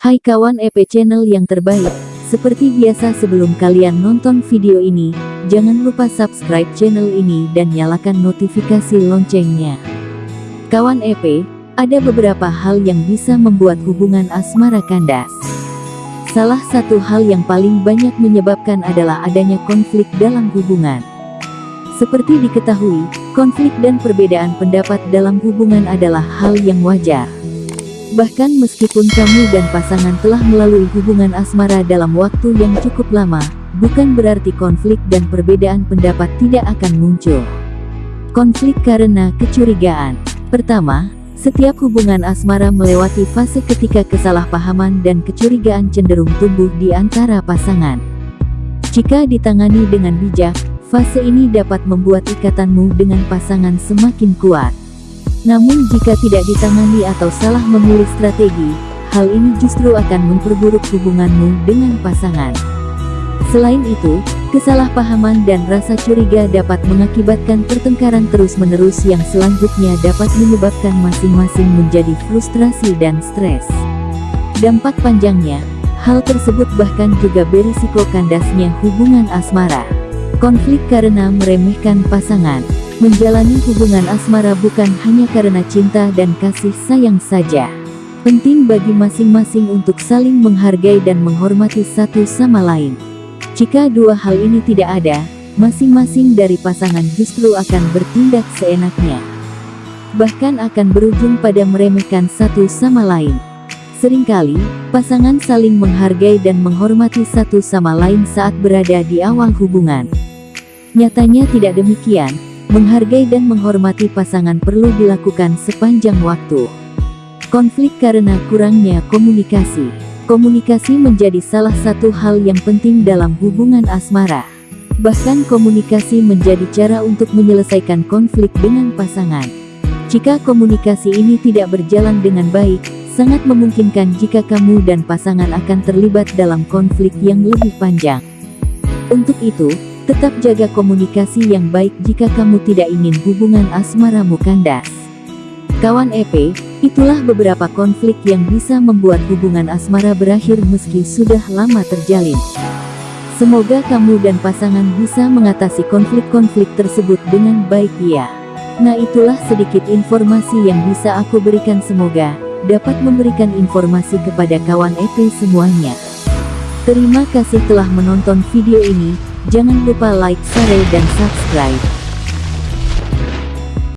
Hai kawan EP channel yang terbaik, seperti biasa sebelum kalian nonton video ini, jangan lupa subscribe channel ini dan nyalakan notifikasi loncengnya. Kawan EP, ada beberapa hal yang bisa membuat hubungan asmara kandas. Salah satu hal yang paling banyak menyebabkan adalah adanya konflik dalam hubungan. Seperti diketahui, konflik dan perbedaan pendapat dalam hubungan adalah hal yang wajar. Bahkan meskipun kamu dan pasangan telah melalui hubungan asmara dalam waktu yang cukup lama, bukan berarti konflik dan perbedaan pendapat tidak akan muncul. Konflik karena kecurigaan. Pertama, setiap hubungan asmara melewati fase ketika kesalahpahaman dan kecurigaan cenderung tumbuh di antara pasangan. Jika ditangani dengan bijak, fase ini dapat membuat ikatanmu dengan pasangan semakin kuat. Namun jika tidak ditangani atau salah memilih strategi, hal ini justru akan memperburuk hubunganmu dengan pasangan. Selain itu, kesalahpahaman dan rasa curiga dapat mengakibatkan pertengkaran terus-menerus yang selanjutnya dapat menyebabkan masing-masing menjadi frustrasi dan stres. Dampak panjangnya, hal tersebut bahkan juga berisiko kandasnya hubungan asmara. Konflik karena meremehkan pasangan Menjalani hubungan asmara bukan hanya karena cinta dan kasih sayang saja. Penting bagi masing-masing untuk saling menghargai dan menghormati satu sama lain. Jika dua hal ini tidak ada, masing-masing dari pasangan justru akan bertindak seenaknya. Bahkan akan berujung pada meremehkan satu sama lain. Seringkali, pasangan saling menghargai dan menghormati satu sama lain saat berada di awal hubungan. Nyatanya tidak demikian, Menghargai dan menghormati pasangan perlu dilakukan sepanjang waktu. Konflik karena kurangnya komunikasi. Komunikasi menjadi salah satu hal yang penting dalam hubungan asmara. Bahkan komunikasi menjadi cara untuk menyelesaikan konflik dengan pasangan. Jika komunikasi ini tidak berjalan dengan baik, sangat memungkinkan jika kamu dan pasangan akan terlibat dalam konflik yang lebih panjang. Untuk itu, Tetap jaga komunikasi yang baik jika kamu tidak ingin hubungan asmaramu kandas. Kawan EP, itulah beberapa konflik yang bisa membuat hubungan asmara berakhir meski sudah lama terjalin. Semoga kamu dan pasangan bisa mengatasi konflik-konflik tersebut dengan baik ya. Nah itulah sedikit informasi yang bisa aku berikan semoga dapat memberikan informasi kepada kawan EP semuanya. Terima kasih telah menonton video ini. Jangan lupa like, share, dan subscribe.